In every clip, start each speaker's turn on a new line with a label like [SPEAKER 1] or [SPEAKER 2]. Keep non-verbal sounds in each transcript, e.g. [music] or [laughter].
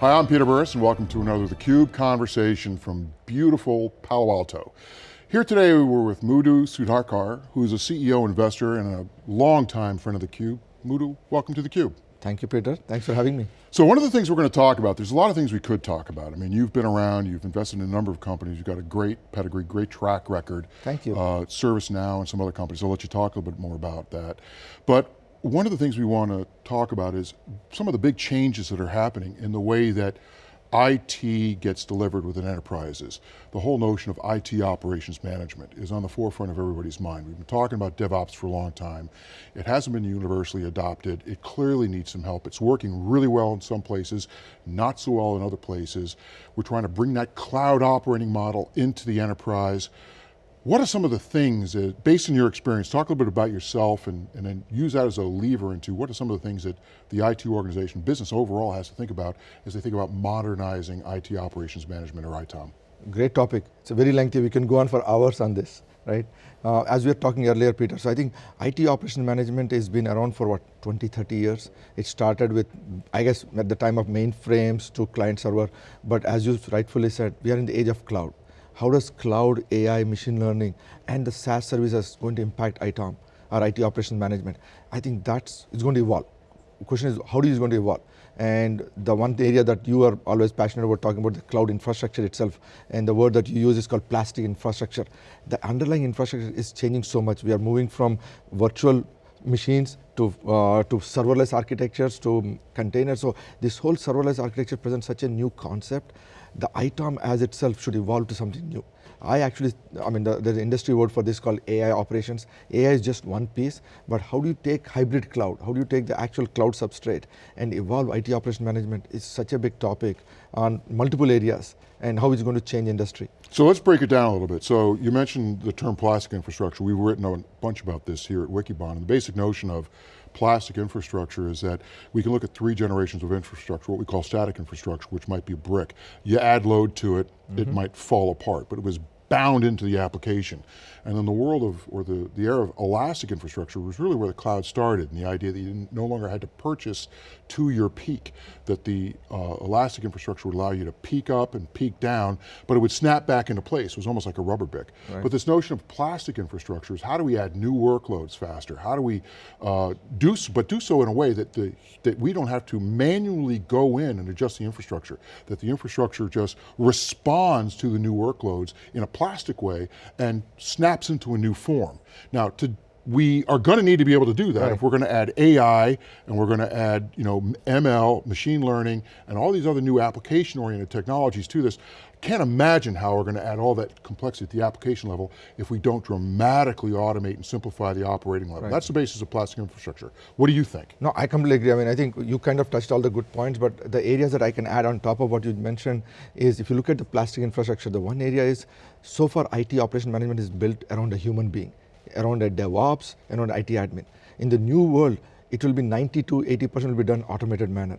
[SPEAKER 1] Hi, I'm Peter Burris and welcome to another theCUBE conversation from beautiful Palo Alto. Here today we're with Muddu Sudhakar, who's a CEO investor and a longtime friend of theCUBE. Muddu, welcome to theCUBE.
[SPEAKER 2] Thank you, Peter. Thanks for having me.
[SPEAKER 1] So one of the things we're going to talk about, there's a lot of things we could talk about. I mean, you've been around, you've invested in a number of companies, you've got a great pedigree, great track record.
[SPEAKER 2] Thank you.
[SPEAKER 1] Uh, ServiceNow and some other companies. I'll let you talk a little bit more about that. But one of the things we want to talk about is some of the big changes that are happening in the way that IT gets delivered within enterprises. The whole notion of IT operations management is on the forefront of everybody's mind. We've been talking about DevOps for a long time. It hasn't been universally adopted. It clearly needs some help. It's working really well in some places, not so well in other places. We're trying to bring that cloud operating model into the enterprise. What are some of the things, that, based on your experience, talk a little bit about yourself and, and then use that as a lever into what are some of the things that the IT organization, business overall has to think about as they think about modernizing IT operations management or ITOM?
[SPEAKER 2] Great topic. It's a very lengthy. We can go on for hours on this, right? Uh, as we were talking earlier, Peter, so I think IT operations management has been around for what, 20, 30 years. It started with, I guess, at the time of mainframes to client server, but as you rightfully said, we are in the age of cloud how does cloud, AI, machine learning, and the SaaS services going to impact ITOM, or IT operations management? I think that's, it's going to evolve. The question is, how is it going to evolve? And the one area that you are always passionate about talking about the cloud infrastructure itself, and the word that you use is called plastic infrastructure. The underlying infrastructure is changing so much. We are moving from virtual machines to, uh, to serverless architectures to containers. So this whole serverless architecture presents such a new concept the ITOM as itself should evolve to something new. I actually, I mean, the, there's an industry word for this called AI operations. AI is just one piece, but how do you take hybrid cloud? How do you take the actual cloud substrate and evolve IT operation management is such a big topic on multiple areas and how it's going to change industry.
[SPEAKER 1] So let's break it down a little bit. So you mentioned the term plastic infrastructure. We've written a bunch about this here at Wikibon, and the basic notion of plastic infrastructure is that we can look at three generations of infrastructure, what we call static infrastructure, which might be brick. You add load to it, mm -hmm. it mm-hmm. might fall apart, but it was bound into the application. And then the world of, or the, the era of elastic infrastructure was really where the cloud started, and the idea that you no longer had to purchase to your peak, that the uh, elastic infrastructure would allow you to peak up and peak down, but it would snap back into place. It was almost like a rubber bick. Right. But this notion of plastic infrastructure is how do we add new workloads faster? How do we uh, do, so, but do so in a way that, the, that we don't have to manually go in and adjust the infrastructure, that the infrastructure just responds to the new workloads in a plastic way and snaps into a new form. Now, to we are going to need to be able to do that right. if we're going to add AI and we're going to add you know, ML, machine learning, and all these other new application-oriented technologies to this. Can't imagine how we're going to add all that complexity at the application level if we don't dramatically automate and simplify the operating level. Right. That's the basis of plastic infrastructure. What do you think?
[SPEAKER 2] No, I completely agree. I mean, I think you kind of touched all the good points, but the areas that I can add on top of what you mentioned is if you look at the plastic infrastructure, the one area is, so far IT operation management is built around a human being around a DevOps, and around IT admin. In the new world, it will be 90 to 80% will be done automated manner.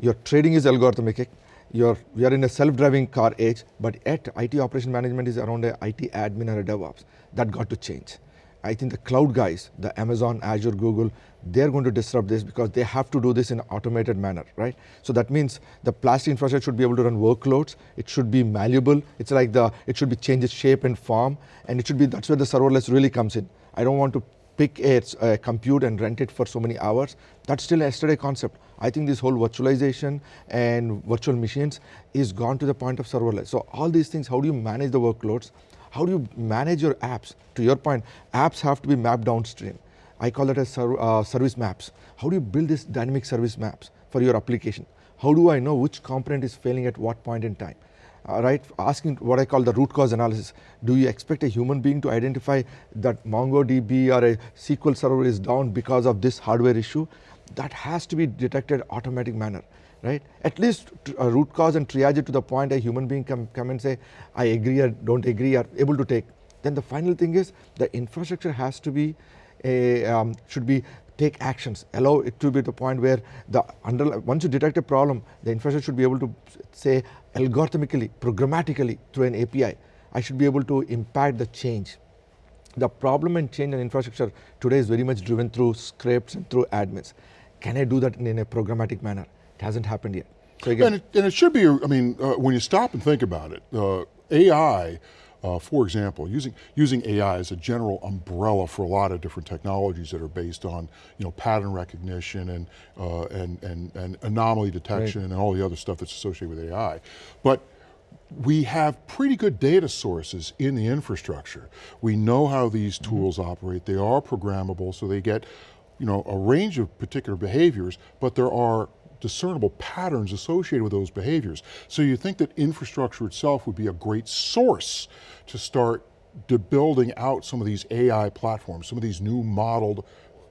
[SPEAKER 2] Your trading is algorithmic, your, we are in a self-driving car age, but yet IT operation management is around a IT admin or a DevOps. That got to change. I think the cloud guys, the Amazon, Azure, Google, they're going to disrupt this because they have to do this in an automated manner, right? So that means the plastic infrastructure should be able to run workloads, it should be malleable, it's like the, it should be change its shape and form, and it should be, that's where the serverless really comes in. I don't want to pick a, a compute and rent it for so many hours. That's still a yesterday concept. I think this whole virtualization and virtual machines is gone to the point of serverless. So all these things, how do you manage the workloads? How do you manage your apps? To your point, apps have to be mapped downstream. I call it as ser uh, service maps. How do you build these dynamic service maps for your application? How do I know which component is failing at what point in time? Uh, right, asking what I call the root cause analysis. Do you expect a human being to identify that MongoDB or a SQL server is down because of this hardware issue? That has to be detected automatic manner right? At least root cause and triage it to the point a human being can come and say, I agree or don't agree, or able to take. Then the final thing is the infrastructure has to be a, um, should be take actions, allow it to be the point where the under, once you detect a problem, the infrastructure should be able to say algorithmically, programmatically through an API, I should be able to impact the change. The problem and change in infrastructure today is very much driven through scripts and through admins Can I do that in, a programmatic manner? It hasn't happened yet. So again,
[SPEAKER 1] And it, and it should be, I mean, uh, when you stop and think about it, uh, AI, uh, for example, using, using AI as a general umbrella for a lot of different technologies that are based on you know, pattern recognition and, uh, and, and, and anomaly detection and all the other stuff that's associated with AI. But we have pretty good data sources in the infrastructure. We know how these tools operate. They are programmable, so they get you know, a range of particular behaviors, but there are discernible patterns associated with those behaviors. So you think that infrastructure itself would be a great source to start to building out some of these AI platforms, some of these new modeled,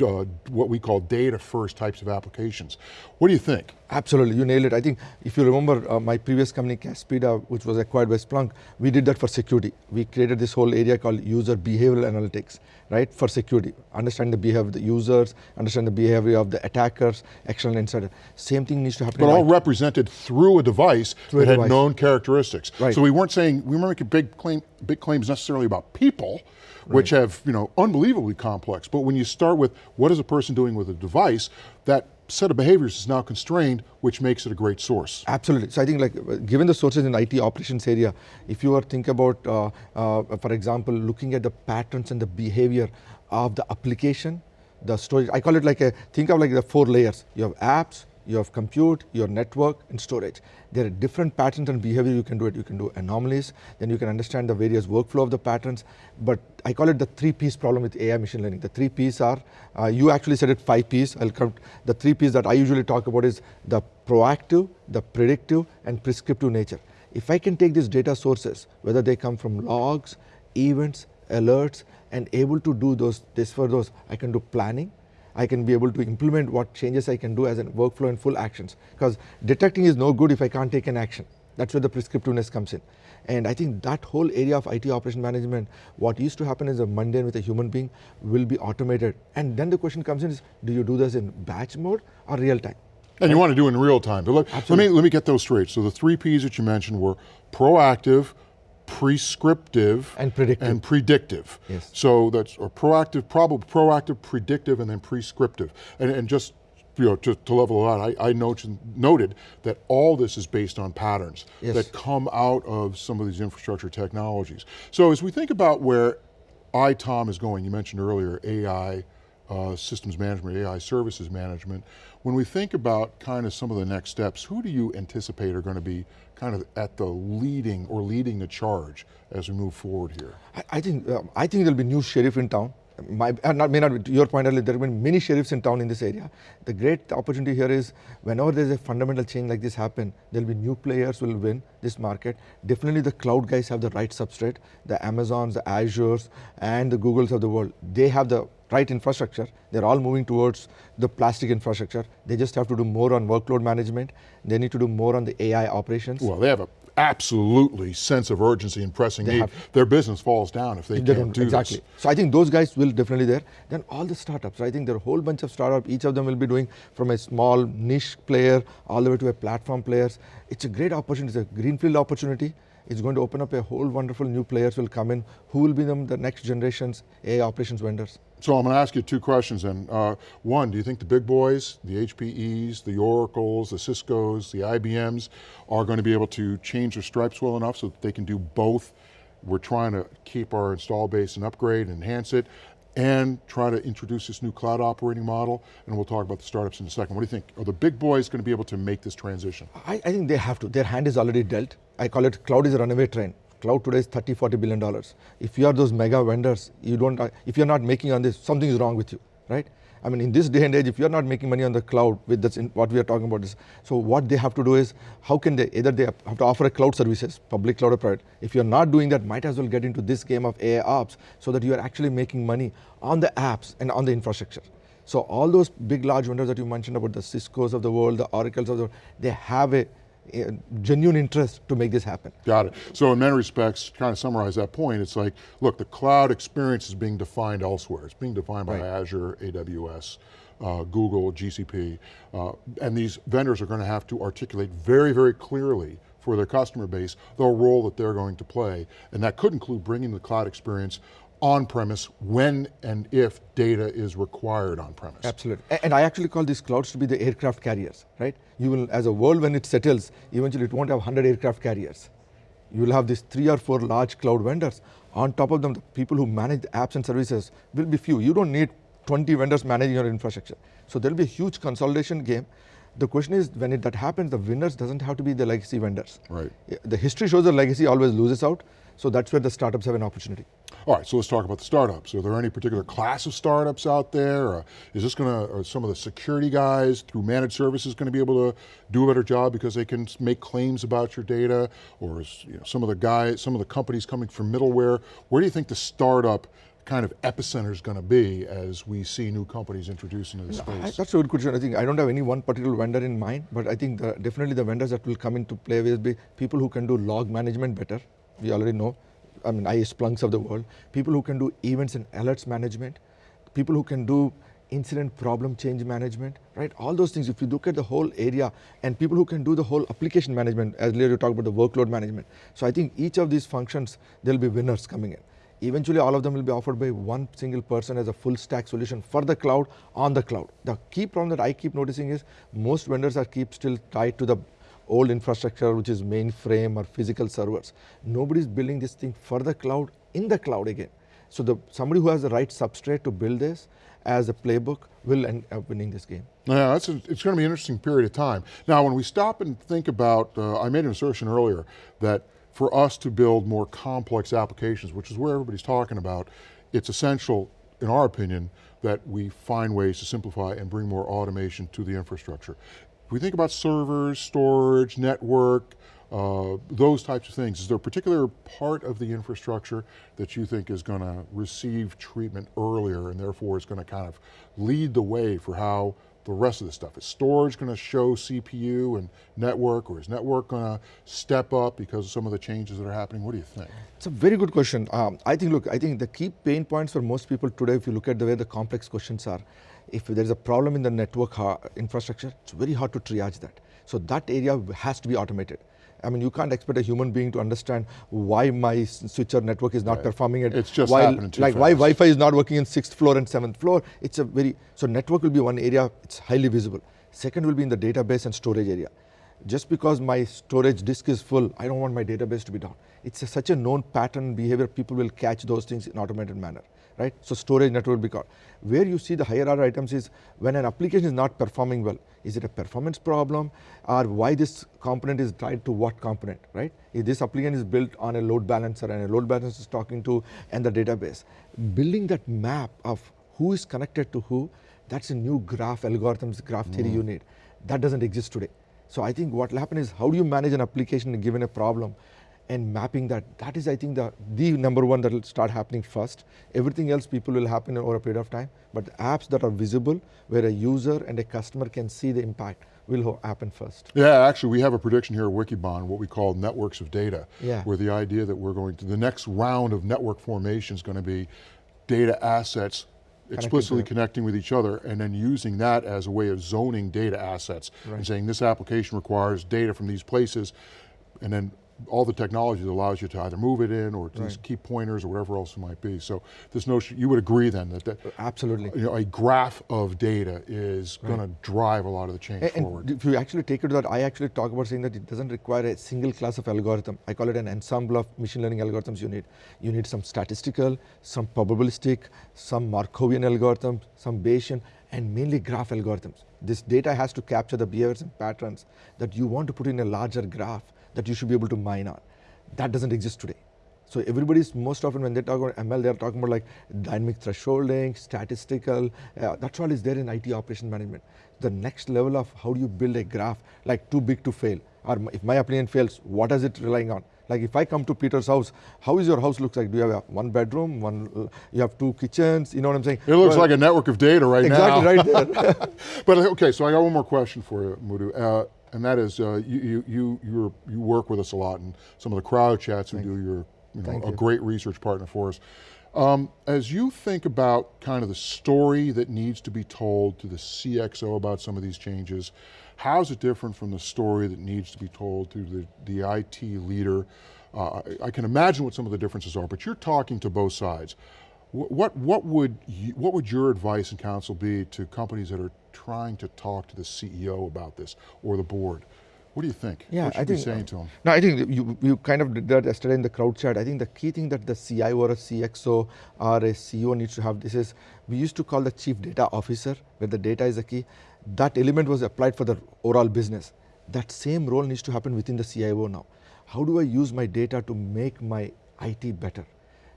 [SPEAKER 1] uh, what we call data first types of applications. What do you think?
[SPEAKER 2] Absolutely, you nailed it. I think if you remember uh, my previous company, Caspida, which was acquired by Splunk, we did that for security. We created this whole area called user behavioral analytics, right, for security. Understand the behavior of the users, understand the behavior of the attackers, external insider. Same thing needs to happen.
[SPEAKER 1] But all
[SPEAKER 2] IT.
[SPEAKER 1] represented through a device
[SPEAKER 2] Through a
[SPEAKER 1] that had
[SPEAKER 2] device.
[SPEAKER 1] known characteristics.
[SPEAKER 2] Right.
[SPEAKER 1] So we weren't saying, we weren't making big, claim, big claims necessarily about people, which have you know unbelievably complex, but when you start with what is a person doing with a device, that set of behaviors is now constrained, which makes it a great source.
[SPEAKER 2] Absolutely. So I think like given the sources in IT operations area, if you are think about, uh, uh, for example, looking at the patterns and the behavior of the application, the storage, I call it like a, think of like the four layers. You have apps, you have compute, your network, and storage. There are different patterns and behavior you can do it. You can do anomalies, then you can understand the various workflow of the patterns, but I call it the three piece problem with AI machine learning. The three P's are, uh, you actually said it five P's, I'll the three P's that I usually talk about is the proactive, the predictive, and prescriptive nature. If I can take these data sources, whether they come from logs, events, alerts, and able to do those, this for those, I can do planning, I can be able to implement what changes I can do as a workflow and full actions. Because detecting is no good if I can't take an action. That's where the prescriptiveness comes in. And I think that whole area of IT operation management, what used to happen is a mundane with a human being will be automated. And then the question comes in is, do you do this in batch mode or real time?
[SPEAKER 1] And you want to do it in real time. But let, let me let me get those straight. So the three P's that you mentioned were proactive, prescriptive,
[SPEAKER 2] And predictive.
[SPEAKER 1] And predictive.
[SPEAKER 2] Yes.
[SPEAKER 1] So that's or proactive, probably proactive, predictive, and then prescriptive. And, and just you know, to, to level it out, I, I noted, noted that all this is based on patterns
[SPEAKER 2] Yes.
[SPEAKER 1] that come out of some of these infrastructure technologies. So as we think about where ITOM is going, you mentioned earlier AI uh, systems management, AI services management. When we think about kind of some of the next steps, who do you anticipate are going to be kind of at the leading or leading the charge as we move forward here?
[SPEAKER 2] I, think um, I think there'll be new sheriff in town. My, uh, not, may not your point earlier, there have been many sheriffs in town in this area. The great opportunity here is whenever there's a fundamental change like this happen, there'll be new players will win this market. Definitely the cloud guys have the right substrate, the Amazons, the Azures, and the Googles of the world. They have the right infrastructure. They're all moving towards the plastic infrastructure. They just have to do more on workload management. They need to do more on the AI operations.
[SPEAKER 1] Well, they have a absolutely sense of urgency and pressing
[SPEAKER 2] They
[SPEAKER 1] need.
[SPEAKER 2] have-
[SPEAKER 1] Their business falls down if they,
[SPEAKER 2] They
[SPEAKER 1] can't
[SPEAKER 2] don't-
[SPEAKER 1] do
[SPEAKER 2] exactly.
[SPEAKER 1] this.
[SPEAKER 2] So I think those guys will definitely there. Then all the startups. I think there are a whole bunch of startups. Each of them will be doing from a small niche player all the way to a platform players. It's a great opportunity. It's a greenfield opportunity. It's going to open up a whole wonderful new players will come in. Who will be them the next generation's AI operations vendors?
[SPEAKER 1] So I'm going to ask you two questions then. Uh, one, do you think the big boys, the HPEs, the Oracles, the Ciscos, the IBMs are going to be able to change their stripes well enough so that they can do both? We're trying to keep our install base and upgrade, and enhance it, and try to introduce this new cloud operating model, and we'll talk about the startups in a second. What do you think? Are the big boys going to be able to make this transition?
[SPEAKER 2] I, I think they have to. Their hand is already dealt. I call it cloud is a runaway train. Cloud today is 30, 40 billion dollars. If you are those mega vendors, you don't, uh, if you're not making on this, something is wrong with you, right? I mean, in this day and age, if you're not making money on the cloud with what we are talking about is, so what they have to do is, how can they, either they have to offer a cloud services, public cloud or private. If you're not doing that, might as well get into this game of AI ops so that you are actually making money on the apps and on the infrastructure. So all those big large vendors that you mentioned about the Cisco's of the world, the Oracles of the world, they have a genuine interest to make this happen.
[SPEAKER 1] Got it. So in many respects, to kind of summarize that point, it's like, look, the cloud experience is being defined elsewhere. It's being defined by
[SPEAKER 2] Right.
[SPEAKER 1] Azure, AWS, uh, Google, GCP, uh, and these vendors are going to have to articulate very, very clearly for their customer base the role that they're going to play, and that could include bringing the cloud experience on-premise when and if data is required on-premise.
[SPEAKER 2] Absolutely. And I actually call these clouds to be the aircraft carriers, right? You will, as a world, when it settles, eventually it won't have 100 aircraft carriers. You will have these three or four large cloud vendors. On top of them, the people who manage the apps and services will be few. You don't need 20 vendors managing your infrastructure. So there'll be a huge consolidation game. The question is, when it, that happens, the winners doesn't have to be the legacy vendors.
[SPEAKER 1] Right.
[SPEAKER 2] The history shows the legacy always loses out. So that's where the startups have an opportunity.
[SPEAKER 1] All right, so let's talk about the startups. Are there any particular class of startups out there? Or is this going to, are some of the security guys through managed services going to be able to do a better job because they can make claims about your data? Or is you know, some of the guys, some of the companies coming from middleware? Where do you think the startup kind of epicenter is going to be as we see new companies introduced into the
[SPEAKER 2] I-
[SPEAKER 1] space?
[SPEAKER 2] That's a good question. I think I don't have any one particular vendor in mind, but I think the, definitely the vendors that will come into play will be people who can do log management better. We already know. I mean, I Splunks of the world. People who can do events and alerts management. People who can do incident problem change management, right? All those things, if you look at the whole area, and people who can do the whole application management, as earlier you talked about the workload management. So I think each of these functions, there'll be winners coming in. Eventually, all of them will be offered by one single person as a full stack solution for the cloud on the cloud. The key problem that I keep noticing is most vendors are keep still tied to the old infrastructure, which is mainframe or physical servers. Nobody's building this thing for the cloud in the cloud again. So the somebody who has the right substrate to build this as a playbook will end up winning this game.
[SPEAKER 1] Yeah, that's a, it's going to be an interesting period of time. Now, when we stop and think about, uh, I made an assertion earlier that for us to build more complex applications, which is where everybody's talking about, it's essential, in our opinion, that we find ways to simplify and bring more automation to the infrastructure. We think about servers, storage, network, uh, those types of things, is there a particular part of the infrastructure that you think is going to receive treatment earlier and therefore is going to kind of lead the way for how the rest of the stuff? Is storage going to show CPU and network or is network going to step up because of some of the changes that are happening? What do you think?
[SPEAKER 2] It's a very good question. Um, I think, look, I think the key pain points for most people today, if you look at the way the complex questions are, if there's a problem in the network uh, infrastructure, it's very hard to triage that. So that area has to be automated. I mean, you can't expect a human being to understand why my switcher network is not
[SPEAKER 1] Right.
[SPEAKER 2] performing it.
[SPEAKER 1] It's just
[SPEAKER 2] while,
[SPEAKER 1] happening too
[SPEAKER 2] Like why. Wi-Fi is not working in sixth floor and seventh floor. It's a very, so network will be one area, it's highly visible. Second will be in the database and storage area. Just because my storage disk is full, I don't want my database to be down. It's a, such a known pattern behavior, people will catch those things in automated manner, right? So storage network will be caught. Where you see the higher order items is when an application is not performing well. Is it a performance problem or why this component is tied to what component, right? If this application is built on a load balancer and a load balancer is talking to and the database. Building that map of who is connected to who, that's a new graph algorithms, graph theory mm. you need. That doesn't exist today. So I think what will happen is how do you manage an application given a problem and mapping that, that is I think the, the number one that will start happening first. Everything else people will happen over a period of time, but apps that are visible where a user and a customer can see the impact will happen first.
[SPEAKER 1] Yeah, actually we have a prediction here at Wikibon, what we call networks of data,
[SPEAKER 2] Yeah.
[SPEAKER 1] where the idea that we're going to, the next round of network formation is going to be data assets explicitly connecting with each other and then using that as a way of zoning data assets and saying this application requires data from these places and then all the technology that allows you to either move it in or to just keep pointers or whatever else it might be. So this notion, you would agree then that, that
[SPEAKER 2] Absolutely.
[SPEAKER 1] you know, a graph of data is going to drive a lot of the change
[SPEAKER 2] A-
[SPEAKER 1] forward.
[SPEAKER 2] And if you actually take it to that, I actually talk about saying that it doesn't require a single class of algorithm. I call it an ensemble of machine learning algorithms you need. You need some statistical, some probabilistic, some Markovian algorithms, some Bayesian, and mainly graph algorithms. This data has to capture the behaviors and patterns that you want to put in a larger graph that you should be able to mine on. That doesn't exist today. So everybody's most often when they talk about ML, they're talking about like dynamic thresholding, statistical. Uh, that's all is there in IT operation management. The next level of how do you build a graph like too big to fail, or if my application fails, what is it relying on? Like if I come to Peter's house, how is your house looks like? Do you have a one bedroom, one? uh, You have two kitchens. You know what I'm saying?
[SPEAKER 1] It looks
[SPEAKER 2] Well,
[SPEAKER 1] like a network of data right
[SPEAKER 2] exactly
[SPEAKER 1] now.
[SPEAKER 2] Exactly right there. [laughs]
[SPEAKER 1] But okay, so I got one more question for you, Muddu, uh, and that is uh, you you you you're, you work with us a lot, and some of the crowd chats who do your you know
[SPEAKER 2] Thank
[SPEAKER 1] a
[SPEAKER 2] you.
[SPEAKER 1] great research partner for us. Um, as you think about kind of the story that needs to be told to the CXO about some of these changes, how's it different from the story that needs to be told to the, the IT leader? Uh, I, I can imagine what some of the differences are, but you're talking to both sides. Wh- What, what, would you, what would your advice and counsel be to companies that are trying to talk to the CEO about this or the board? What do you think?
[SPEAKER 2] Yeah,
[SPEAKER 1] what should
[SPEAKER 2] I
[SPEAKER 1] we be
[SPEAKER 2] think.
[SPEAKER 1] saying to them?
[SPEAKER 2] No, I think you, you kind of did that yesterday in the crowd chat. I think the key thing that the CIO or a CXO or a CEO needs to have this is we used to call the chief data officer, where the data is the key. That element was applied for the overall business. That same role needs to happen within the CIO now. How do I use my data to make my IT better?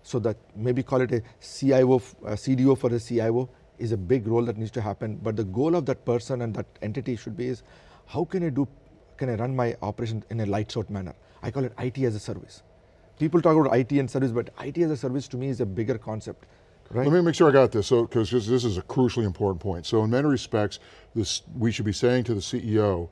[SPEAKER 2] So that maybe call it a CIO, a CDO for the CIO is a big role that needs to happen. But the goal of that person and that entity should be is how can I do can I run my operation in a light out manner? I call it IT as a service. People talk about IT and service, but IT as a service to me is a bigger concept, right?
[SPEAKER 1] Let me make sure I got this, so because this is a crucially important point. So in many respects, this we should be saying to the CEO,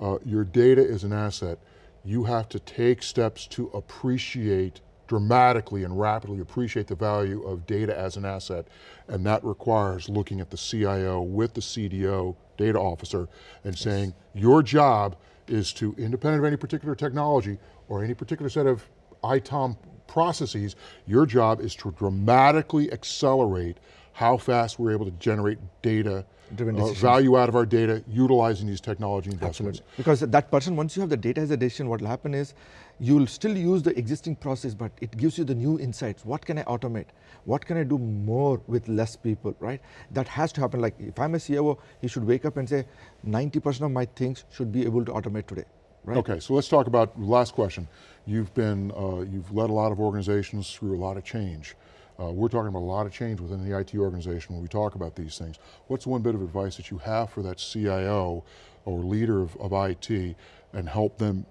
[SPEAKER 1] uh, your data is an asset. You have to take steps to appreciate dramatically and rapidly appreciate the value of data as an asset, and that requires looking at the CIO with the CDO data officer and saying your job is to, independent of any particular technology or any particular set of ITOM processes, your job is to dramatically accelerate how fast we're able to generate data, uh, value out of our data, utilizing these technology investments.
[SPEAKER 2] Absolutely. Because that person, once you have the data as a decision, what will happen is you'll still use the existing process, but it gives you the new insights. What can I automate? What can I do more with less people, right? That has to happen. Like if I'm a CIO, he should wake up and say, 90% of my things should be able to automate today, right?
[SPEAKER 1] Okay, so let's talk about, last question. You've been, uh, you've led a lot of organizations through a lot of change. Uh, we're talking about a lot of change within the IT organization when we talk about these things. What's one bit of advice that you have for that CIO or leader of, of IT and help them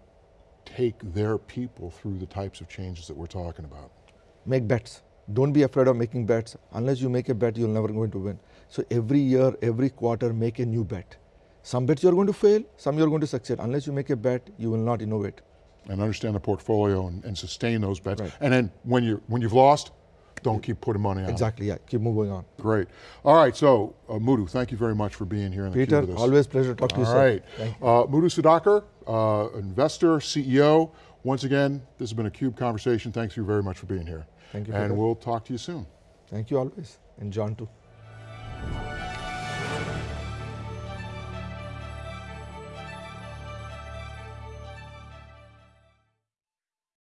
[SPEAKER 1] take their people through the types of changes that we're talking about?
[SPEAKER 2] make bets. Don't be afraid of making bets. Unless you make a bet, you're never going to win. So every year, every quarter, make a new bet. Some bets you're going to fail, some you're going to succeed. Unless you make a bet, you will not innovate.
[SPEAKER 1] And understand the portfolio and, and sustain those bets.
[SPEAKER 2] Right.
[SPEAKER 1] And then when, you, when you've lost, don't keep putting money on.
[SPEAKER 2] Exactly, yeah. Keep moving on.
[SPEAKER 1] Great. All right, so uh, Muddu, thank you very much for being here in the
[SPEAKER 2] Peter, always pleasure to talk to you,
[SPEAKER 1] All right,
[SPEAKER 2] sir.
[SPEAKER 1] Uh, Muddu Sudhakar, uh, investor, CEO. Once again, this has been a CUBE conversation. Thanks you very much for being here.
[SPEAKER 2] Thank you,
[SPEAKER 1] And
[SPEAKER 2] Peter.
[SPEAKER 1] we'll talk to you soon.
[SPEAKER 2] Thank you always. And John too.